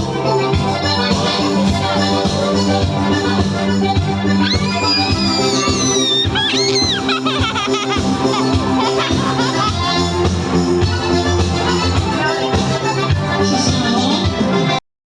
Ha ha ha!